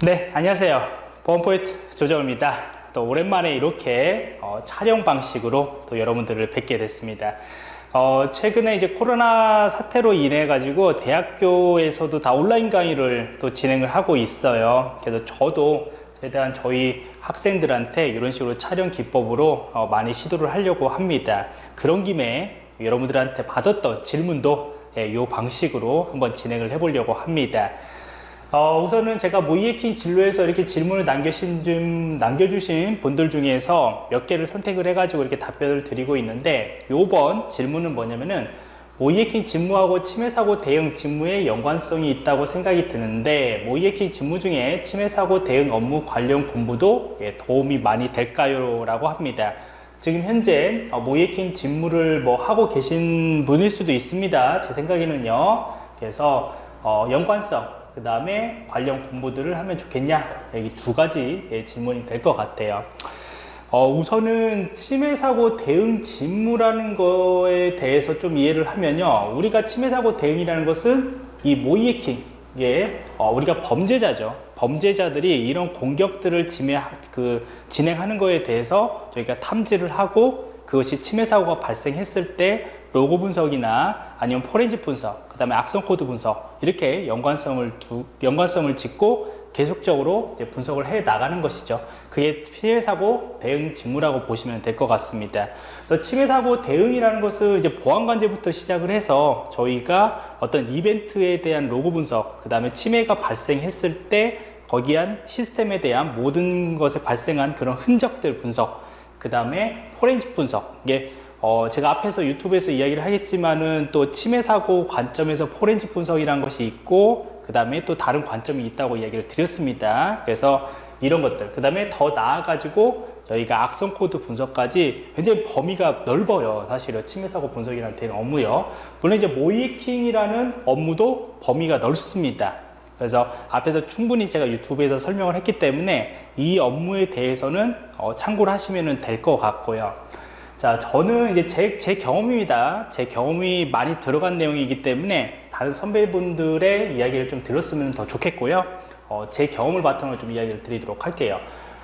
네, 안녕하세요. 보안포인트 조정입니다. 또 오랜만에 이렇게 어, 촬영 방식으로 또 여러분들을 뵙게 됐습니다. 어, 최근에 이제 코로나 사태로 인해 가지고 대학교에서도 다 온라인 강의를 또 진행을 하고 있어요. 그래서 저도 최대한 저희 학생들한테 이런 식으로 촬영 기법으로 어, 많이 시도를 하려고 합니다. 그런 김에 여러분들한테 받았던 질문도 예, 이 방식으로 한번 진행을 해 보려고 합니다. 어, 우선은 제가 모이에킹 진로에서 이렇게 질문을 남겨신 좀 남겨주신 분들 중에서 몇 개를 선택을 해가지고 이렇게 답변을 드리고 있는데 요번 질문은 뭐냐면은 모이에킹 직무하고 침해사고 대응 직무에 연관성이 있다고 생각이 드는데 모이에킹 직무 중에 침해사고 대응 업무 관련 공부도 예, 도움이 많이 될까요? 라고 합니다. 지금 현재 어, 모이에킹 직무를 뭐 하고 계신 분일 수도 있습니다. 제 생각에는요. 그래서 어, 연관성 그 다음에 관련 공부들을 하면 좋겠냐? 여기 두 가지 예, 질문이 될 것 같아요. 어, 우선은 침해사고 대응 직무라는 거에 대해서 좀 이해를 하면요. 우리가 침해사고 대응이라는 것은 이 모의해킹 예, 어, 우리가 범죄자죠. 범죄자들이 이런 공격들을 지매, 그, 진행하는 거에 대해서 저희가 탐지를 하고 그것이 침해 사고가 발생했을 때 로그 분석이나 아니면 포렌식 분석, 그 다음에 악성 코드 분석 이렇게 연관성을 두, 연관성을 짓고 계속적으로 분석을 해 나가는 것이죠. 그게 피해 사고 대응 직무라고 보시면 될 것 같습니다. 그래서 침해 사고 대응이라는 것은 이제 보안 관제부터 시작을 해서 저희가 어떤 이벤트에 대한 로고 분석, 그 다음에 침해가 발생했을 때 거기한 시스템에 대한 모든 것에 발생한 그런 흔적들 분석, 그 다음에 포렌식 분석, 이게 어, 제가 앞에서 유튜브에서 이야기를 하겠지만은 또 침해 사고 관점에서 포렌지 분석이라는 것이 있고 그 다음에 또 다른 관점이 있다고 이야기를 드렸습니다. 그래서 이런 것들. 그 다음에 더 나아 가지고 저희가 악성 코드 분석까지 굉장히 범위가 넓어요. 사실은 침해 사고 분석이라는 되는 업무요. 물론 이제 모의해킹이라는 업무도 범위가 넓습니다. 그래서 앞에서 충분히 제가 유튜브에서 설명을 했기 때문에 이 업무에 대해서는 어, 참고를 하시면 될 것 같고요 자, 저는 이제 제, 제 경험입니다. 제 경험이 많이 들어간 내용이기 때문에 다른 선배분들의 이야기를 좀 들었으면 더 좋겠고요. 어, 제 경험을 바탕으로 좀 이야기를 드리도록 할게요.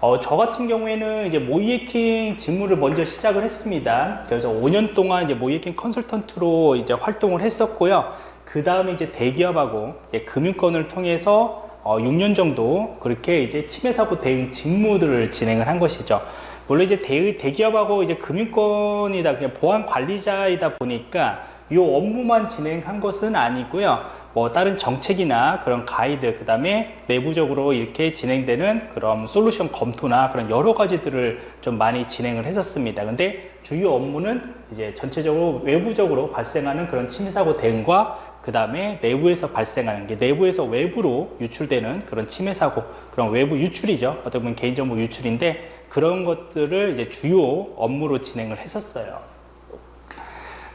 어, 저 같은 경우에는 이제 모이에킹 직무를 먼저 시작을 했습니다. 그래서 5년 동안 이제 모이에킹 컨설턴트로 이제 활동을 했었고요. 그 다음에 이제 대기업하고 이제 금융권을 통해서 어, 6년 정도 그렇게 이제 침해 사고 대응 직무들을 진행을 한 것이죠. 물론 이제 대, 대기업하고 이제 금융권이다 그냥 보안 관리자이다 보니까 이 업무만 진행한 것은 아니고요. 뭐 다른 정책이나 그런 가이드 그 다음에 내부적으로 이렇게 진행되는 그런 솔루션 검토나 그런 여러 가지들을 좀 많이 진행을 했었습니다. 근데 주요 업무는 이제 전체적으로 외부적으로 발생하는 그런 침해사고 대응과 그 다음에 내부에서 발생하는 게 내부에서 외부로 유출되는 그런 침해 사고 그런 외부 유출이죠. 어떻게 보면 개인정보 유출인데 그런 것들을 이제 주요 업무로 진행을 했었어요.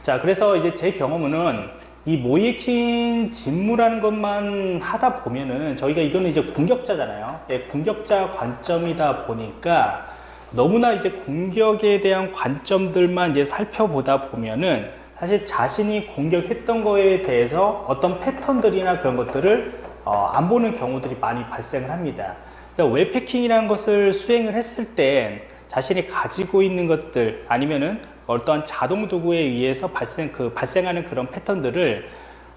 자 그래서 이제 제 경험은 이 모이킹 직무라는 것만 하다 보면은 저희가 이거는 이제 공격자잖아요. 예, 공격자 관점이다 보니까 너무나 이제 공격에 대한 관점들만 이제 살펴보다 보면은 사실 자신이 공격했던 거에 대해서 어떤 패턴들이나 그런 것들을 어, 안 보는 경우들이 많이 발생을 합니다. 웹패킹이라는 것을 수행을 했을 때 자신이 가지고 있는 것들 아니면은 어떠한 자동 도구에 의해서 발생 그 발생하는 그런 패턴들을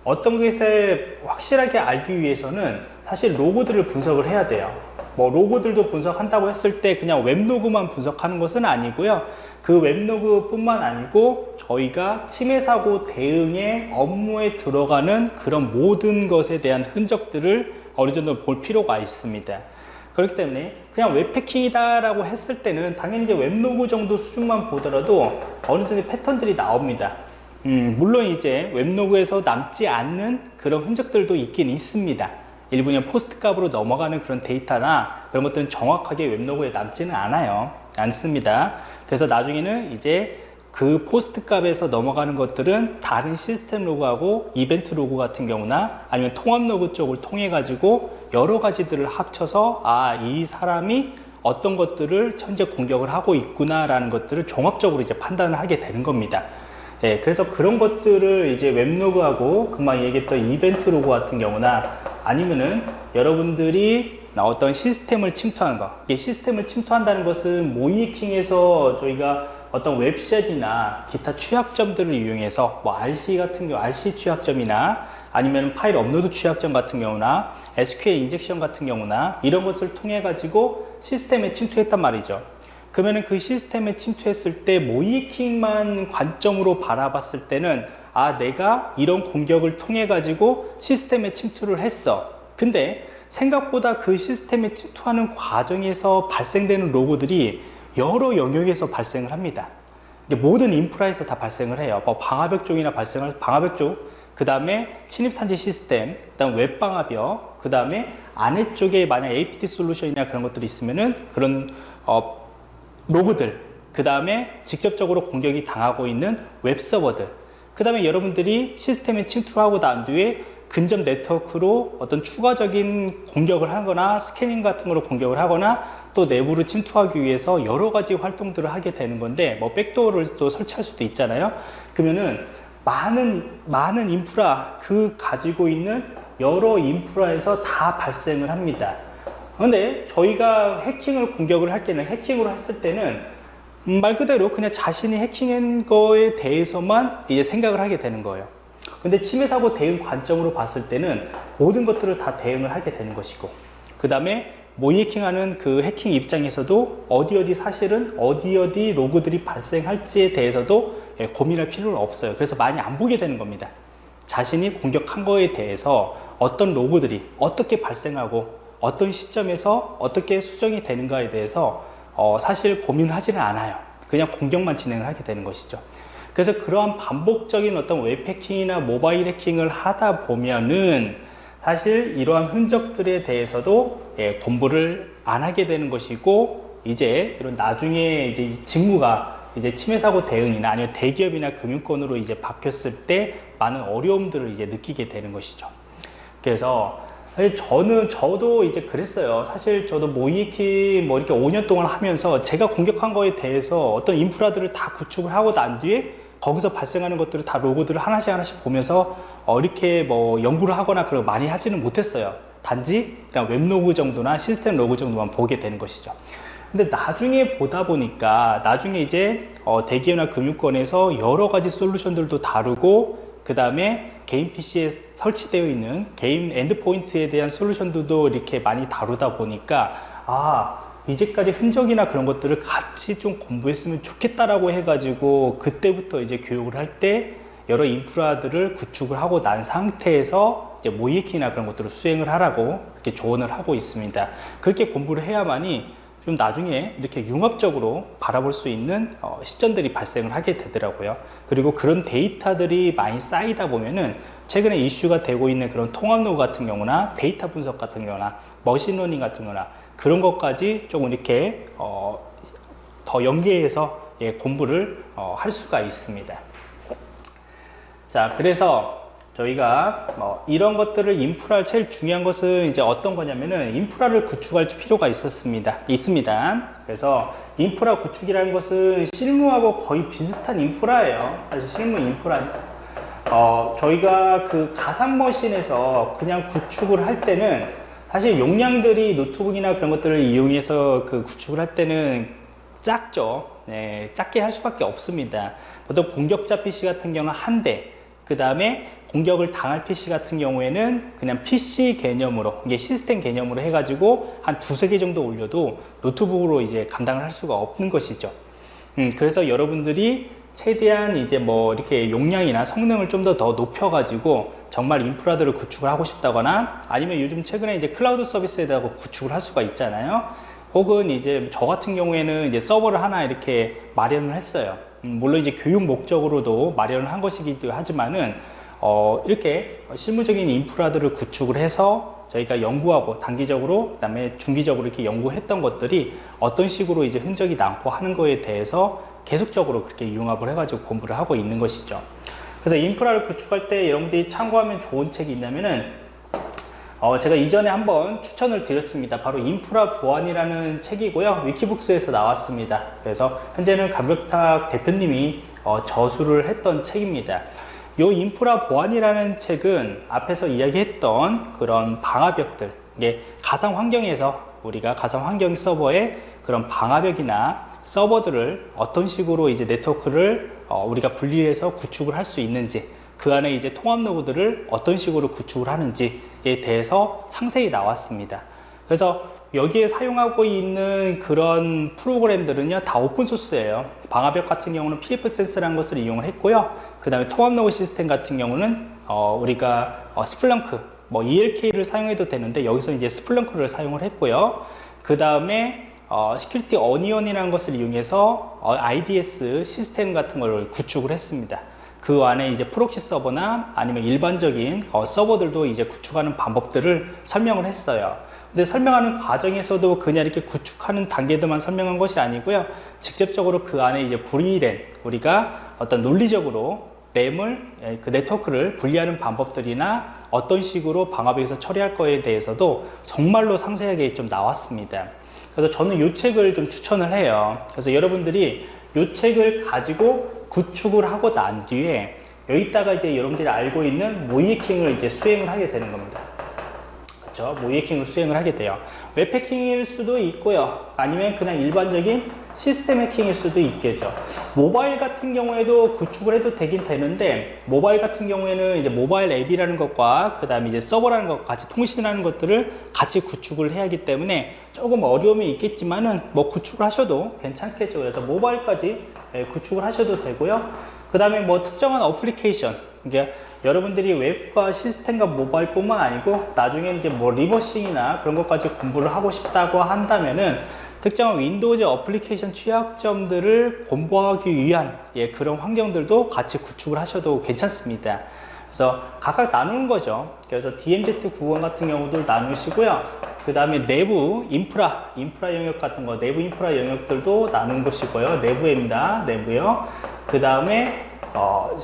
어떤 것에 확실하게 알기 위해서는 사실 로고들을 분석을 해야 돼요. 뭐 로고들도 분석한다고 했을 때 그냥 웹로그만 분석하는 것은 아니고요. 그 웹로그 뿐만 아니고 저희가 침해 사고 대응의 업무에 들어가는 그런 모든 것에 대한 흔적들을 어느 정도 볼 필요가 있습니다. 그렇기 때문에 그냥 웹패킹이다 라고 했을 때는 당연히 이제 웹로그 정도 수준만 보더라도 어느 정도 패턴들이 나옵니다. 음, 물론 이제 웹로그에서 남지 않는 그런 흔적들도 있긴 있습니다. 일부 그 POST 값으로 넘어가는 그런 데이터나 그런 것들은 정확하게 웹로그에 남지는 않아요. 않습니다. 그래서 나중에는 이제 그 POST 값에서 넘어가는 것들은 다른 시스템 로그하고 이벤트 로그 같은 경우나 아니면 통합 로그 쪽을 통해 가지고 여러 가지들을 합쳐서 아 이 사람이 어떤 것들을 현재 공격을 하고 있구나 라는 것들을 종합적으로 이제 판단을 하게 되는 겁니다. 예, 그래서 그런 것들을 이제 웹로그하고 금방 얘기했던 이벤트 로그 같은 경우나 아니면은 여러분들이 어떤 시스템을 침투하는 것. 이게 시스템을 침투한다는 것은 모의해킹에서 저희가 어떤 web shell이나 기타 취약점들을 이용해서 뭐 RCE 같은 경우 RCE 취약점이나 아니면 파일 업로드 취약점 같은 경우나 SQL injection 같은 경우나 이런 것을 통해 가지고 시스템에 침투했단 말이죠. 그러면 그 시스템에 침투했을 때 모이킹만 관점으로 바라봤을 때는 아 내가 이런 공격을 통해 가지고 시스템에 침투를 했어. 근데 생각보다 그 시스템에 침투하는 과정에서 발생되는 로고들이 여러 영역에서 발생을 합니다. 모든 인프라에서 다 발생을 해요. 뭐 방화벽 쪽이나 발생할 방화벽 쪽, 그 다음에 침입탄지 시스템, 그 다음 웹방화벽, 그 다음에 안에 쪽에 만약 APT 솔루션이나 그런 것들이 있으면은 그런 어, 로그들, 그 다음에 직접적으로 공격이 당하고 있는 웹서버들, 그 다음에 여러분들이 시스템에 침투하고 난 뒤에 근접 네트워크로 어떤 추가적인 공격을 하거나 스캐닝 같은 거로 공격을 하거나 또 내부로 침투하기 위해서 여러 가지 활동들을 하게 되는 건데 뭐 backdoor를 또 설치할 수도 있잖아요. 그러면은 많은 많은 인프라 그 가지고 있는 여러 인프라에서 다 발생을 합니다. 근데 저희가 해킹을 공격을 할 때는 해킹으로 했을 때는 음, 말 그대로 그냥 자신이 해킹한 거에 대해서만 이제 생각을 하게 되는 거예요 근데 침해 사고 대응 관점으로 봤을 때는 모든 것들을 다 대응을 하게 되는 것이고 그 다음에 모이해킹하는 그 해킹 입장에서도 어디 어디 사실은 어디 어디 로그들이 발생할지에 대해서도 예, 고민할 필요는 없어요. 그래서 많이 안 보게 되는 겁니다. 자신이 공격한 거에 대해서 어떤 로그들이 어떻게 발생하고 어떤 시점에서 어떻게 수정이 되는가에 대해서 어 사실 고민을 하지는 않아요. 그냥 공격만 진행을 하게 되는 것이죠. 그래서 그러한 반복적인 어떤 웹 해킹이나 모바일 해킹을 하다 보면은 사실 이러한 흔적들에 대해서도 예, 공부를 안 하게 되는 것이고 이제 이런 나중에 이제 직무가 이제 침해 사고 대응이나 아니면 대기업이나 금융권으로 이제 바뀌었을 때 많은 어려움들을 이제 느끼게 되는 것이죠. 그래서 사실 저는 저도 이제 그랬어요. 사실 저도 모의해킹 뭐 이렇게 5년 동안 하면서 제가 공격한 거에 대해서 어떤 인프라들을 다 구축을 하고 난 뒤에 거기서 발생하는 것들을 다 로그들을 하나씩 하나씩 보면서 어, 이렇게 뭐 연구를 하거나 그런 많이 하지는 못했어요. 단지 그냥 웹로그 정도나 시스템 로그 정도만 보게 되는 것이죠. 근데 나중에 보다 보니까 나중에 이제 어, 대기업이나 금융권에서 여러 가지 솔루션들도 다루고 그 다음에 개인 PC에 설치되어 있는 개인 endpoint에 대한 솔루션들도 이렇게 많이 다루다 보니까 아 이제까지 흔적이나 그런 것들을 같이 좀 공부했으면 좋겠다라고 해가지고 그때부터 이제 교육을 할 때 여러 인프라들을 구축을 하고 난 상태에서 이제 모의해킹이나 그런 것들을 수행을 하라고 이렇게 조언을 하고 있습니다. 그렇게 공부를 해야만이 좀 나중에 이렇게 융합적으로 바라볼 수 있는 어, 시점들이 발생을 하게 되더라고요. 그리고 그런 데이터들이 많이 쌓이다 보면은 최근에 이슈가 되고 있는 그런 통합로그 같은 경우나 데이터 분석 같은 경우나 머신러닝 같은 거나 그런 것까지 조금 이렇게 어, 더 연계해서 예, 공부를 어, 할 수가 있습니다. 자, 그래서 저희가 뭐 이런 것들을 인프라를 제일 중요한 것은 이제 어떤 거냐면은 인프라를 구축할 필요가 있었습니다. 있습니다. 그래서 인프라 구축이라는 것은 실무하고 거의 비슷한 인프라예요. 사실 실무 인프라. 어, 저희가 그 가상머신에서 그냥 구축을 할 때는 사실 용량들이 노트북이나 그런 것들을 이용해서 그 구축을 할 때는 작죠. 네, 작게 할 수밖에 없습니다. 보통 공격자 PC 같은 경우는 한 대, 그 다음에 공격을 당할 PC 같은 경우에는 그냥 PC 개념으로 이게 시스템 개념으로 해가지고 한 두세 개 정도 올려도 노트북으로 이제 감당을 할 수가 없는 것이죠. 음, 그래서 여러분들이 최대한 이제 뭐 이렇게 용량이나 성능을 좀 더 더 높여 가지고 정말 인프라들을 구축을 하고 싶다거나 아니면 요즘 최근에 이제 클라우드 서비스에다가 구축을 할 수가 있잖아요. 혹은 이제 저 같은 경우에는 이제 서버를 하나 이렇게 마련을 했어요. 음, 물론 이제 교육 목적으로도 마련을 한 것이기도 하지만은 어, 이렇게 실무적인 인프라들을 구축을 해서 저희가 연구하고 단기적으로 그다음에 중기적으로 이렇게 연구했던 것들이 어떤 식으로 이제 흔적이 남고 하는 거에 대해서 계속적으로 그렇게 융합을 해가지고 공부를 하고 있는 것이죠. 그래서 인프라를 구축할 때 여러분들이 참고하면 좋은 책이 있냐면은 어, 제가 이전에 한번 추천을 드렸습니다. 바로 인프라 보안이라는 책이고요. 위키북스에서 나왔습니다. 그래서 현재는 강벽탁 대표님이 어, 저수를 했던 책입니다. 이 인프라 보안이라는 책은 앞에서 이야기했던 그런 방화벽들 이게 가상 환경에서 우리가 가상 환경 서버에 그런 방화벽이나 서버들을 어떤 식으로 이제 네트워크를 어, 우리가 분리해서 구축을 할 수 있는지 그 안에 이제 통합 로그를 어떤 식으로 구축을 하는지에 대해서 상세히 나왔습니다. 그래서 여기에 사용하고 있는 그런 프로그램들은요 다 오픈소스예요. 방화벽 같은 경우는 pfSense라는 것을 이용을 했고요. 그 다음에 통합로그 시스템 같은 경우는 어, 우리가 어, Splunk 뭐 ELK를 사용해도 되는데 여기서 이제 Splunk를 사용을 했고요. 그 다음에 어, Security Onion이라는 것을 이용해서 어, IDS 시스템 같은 걸 구축을 했습니다. 그 안에 이제 프록시 서버나 아니면 일반적인 어, 서버들도 이제 구축하는 방법들을 설명을 했어요 근데 설명하는 과정에서도 그냥 이렇게 구축하는 단계들만 설명한 것이 아니고요. 직접적으로 그 안에 이제 VLAN, 우리가 어떤 논리적으로 랜을, 예, 그 네트워크를 분리하는 방법들이나 어떤 식으로 방화벽에서 처리할 거에 대해서도 정말로 상세하게 좀 나왔습니다. 그래서 저는 이 책을 좀 추천을 해요. 그래서 여러분들이 이 책을 가지고 구축을 하고 난 뒤에 여기다가 이제 여러분들이 알고 있는 모의해킹을 이제 수행을 하게 되는 겁니다. 있죠. 모의해킹을 수행을 하게 돼요. 웹 해킹일 수도 있고요. 아니면 그냥 일반적인 시스템 해킹일 수도 있겠죠. 모바일 같은 경우에도 구축을 해도 되긴 되는데 모바일 같은 경우에는 이제 모바일 앱이라는 것과 그 다음에 이제 서버라는 것 같이 통신하는 것들을 같이 구축을 해야 하기 때문에 조금 어려움이 있겠지만은 뭐 구축을 하셔도 괜찮겠죠. 그래서 모바일까지 예, 구축을 하셔도 되고요. 그 다음에 뭐 특정한 어플리케이션 이게 여러분들이 웹과 시스템과 모바일 뿐만 아니고 나중에 이제 뭐 reversing이나 그런 것까지 공부를 하고 싶다고 한다면은 특정한 윈도우즈 어플리케이션 취약점들을 공부하기 위한 예, 그런 환경들도 같이 구축을 하셔도 괜찮습니다. 그래서 각각 나누는 거죠. 그래서 DMZ 구간 같은 경우도 나누시고요. 그 다음에 내부 인프라, 인프라 영역 같은 거, 내부 인프라 영역들도 나눈 것이고요. 내부입니다. 내부요. 그 다음에 어,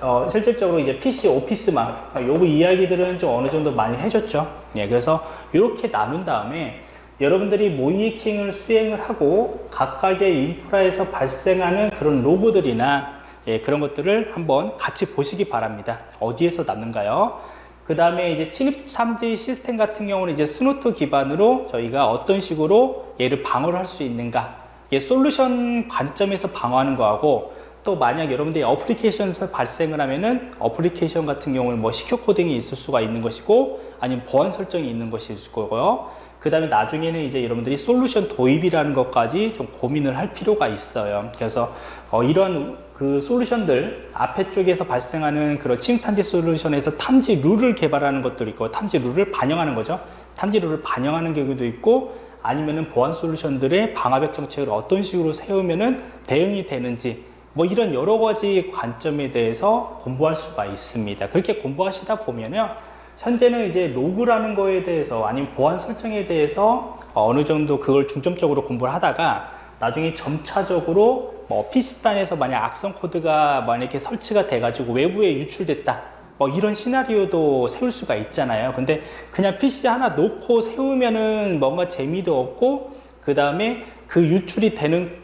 어, 실질적으로 이제 PC 오피스망 요거 이야기들은 좀 어느 정도 많이 해줬죠. 예, 그래서 이렇게 나눈 다음에 여러분들이 모의해킹을 수행을 하고 각각의 인프라에서 발생하는 그런 로그들이나 예, 그런 것들을 한번 같이 보시기 바랍니다. 어디에서 남는가요? 그 다음에 이제 침입 탐지 시스템 같은 경우는 이제 Snort 기반으로 저희가 어떤 식으로 얘를 방어를 할 수 있는가 이게 솔루션 관점에서 방어하는 거하고 또 만약 여러분들이 어플리케이션에서 발생을 하면은 어플리케이션 같은 경우는 뭐 secure coding이 있을 수가 있는 것이고 아니면 보안 설정이 있는 것일 거고요. 그 다음에 나중에는 이제 여러분들이 솔루션 도입이라는 것까지 좀 고민을 할 필요가 있어요. 그래서 어, 이런 그 솔루션들 앞에 쪽에서 발생하는 그런 침탐지 솔루션에서 탐지 룰을 개발하는 것도 있고 탐지 룰을 반영하는 거죠. 탐지 룰을 반영하는 경우도 있고 아니면은 보안 솔루션들의 방화벽 정책을 어떤 식으로 세우면은 대응이 되는지 뭐 이런 여러 가지 관점에 대해서 공부할 수가 있습니다. 그렇게 공부하시다 보면요. 현재는 이제 로그라는 거에 대해서 아니면 보안 설정에 대해서 어느 정도 그걸 중점적으로 공부를 하다가 나중에 점차적으로 뭐 PC단에서 만약 악성 코드가 만약에 설치가 돼가지고 외부에 유출됐다 뭐 이런 시나리오도 세울 수가 있잖아요 근데 그냥 PC 하나 놓고 세우면은 뭔가 재미도 없고 그 다음에 그 유출이 되는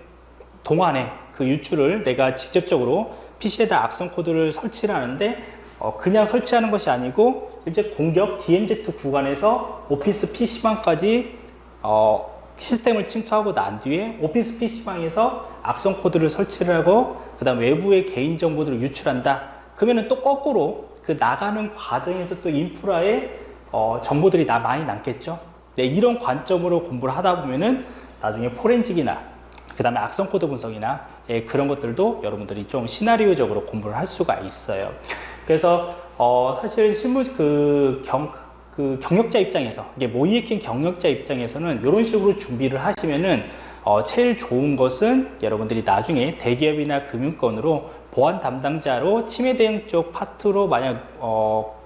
동안에 그 유출을 내가 직접적으로 PC에다 악성 코드를 설치를 하는데 어, 그냥 설치하는 것이 아니고 이제 공격 DMZ 구간에서 오피스 PC방까지 어, 시스템을 침투하고 난 뒤에 오피스 PC방에서 악성 코드를 설치를 하고 그 다음 외부의 개인 정보들을 유출한다. 그러면은 또 거꾸로 그 나가는 과정에서 또 인프라에 어, 정보들이 나 많이 남겠죠. 네, 이런 관점으로 공부를 하다 보면은 나중에 forensic이나 그 다음에 악성 코드 분석이나 예, 그런 것들도 여러분들이 좀 시나리오적으로 공부를 할 수가 있어요. 그래서 어, 사실 실무 그 경, 그 경력자 입장에서 이게 모의해킹 경력자 입장에서는 이런 식으로 준비를 하시면은 어, 제일 좋은 것은 여러분들이 나중에 대기업이나 금융권으로 보안 담당자로 침해 대응 쪽 파트로 만약 어,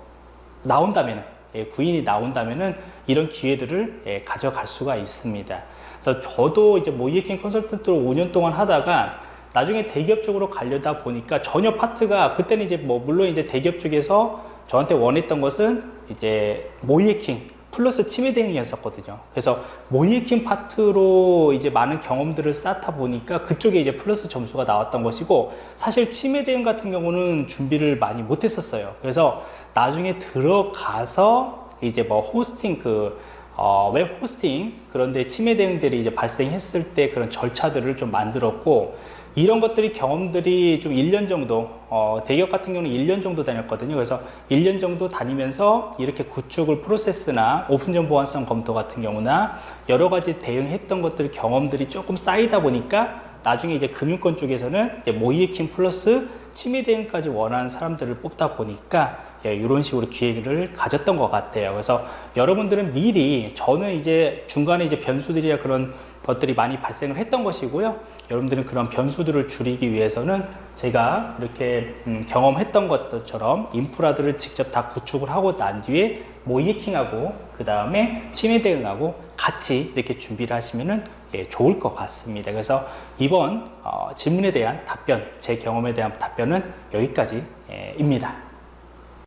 나온다면 예, 구인이 나온다면은 이런 기회들을 예, 가져갈 수가 있습니다. 그래서 저도 이제 모의해킹 컨설턴트로 5년 동안 하다가 나중에 대기업 쪽으로 가려다 보니까 전혀 파트가 그때는 이제 뭐 물론 이제 대기업 쪽에서 저한테 원했던 것은 이제 모의해킹 플러스 침해 대응이었었거든요. 그래서 모의해킹 파트로 이제 많은 경험들을 쌓다 보니까 그쪽에 이제 플러스 점수가 나왔던 것이고 사실 침해 대응 같은 경우는 준비를 많이 못했었어요. 그래서 나중에 들어가서 이제 뭐 호스팅 그 어, 웹 호스팅 그런 데 침해 대응들이 이제 발생했을 때 그런 절차들을 좀 만들었고 이런 것들이 경험들이 좀 1년 정도 어, 대기업 같은 경우는 1년 정도 다녔거든요. 그래서 1년 정도 다니면서 이렇게 구축을 프로세스나 오픈전 보안성 검토 같은 경우나 여러 가지 대응했던 것들 경험들이 조금 쌓이다 보니까 나중에 이제 금융권 쪽에서는 이제 모의해킹 플러스 침해 대응까지 원하는 사람들을 뽑다 보니까 예, 이런 식으로 기획을 가졌던 것 같아요. 그래서 여러분들은 미리 저는 이제 중간에 이제 변수들이나 그런 것들이 많이 발생을 했던 것이고요. 여러분들은 그런 변수들을 줄이기 위해서는 제가 이렇게 음, 경험했던 것들처럼 인프라들을 직접 다 구축을 하고 난 뒤에 모이킹하고 그 다음에 침해 대응하고 같이 이렇게 준비를 하시면은 예, 좋을 것 같습니다. 그래서 이번 어, 질문에 대한 답변, 제 경험에 대한 답변은 여기까지입니다.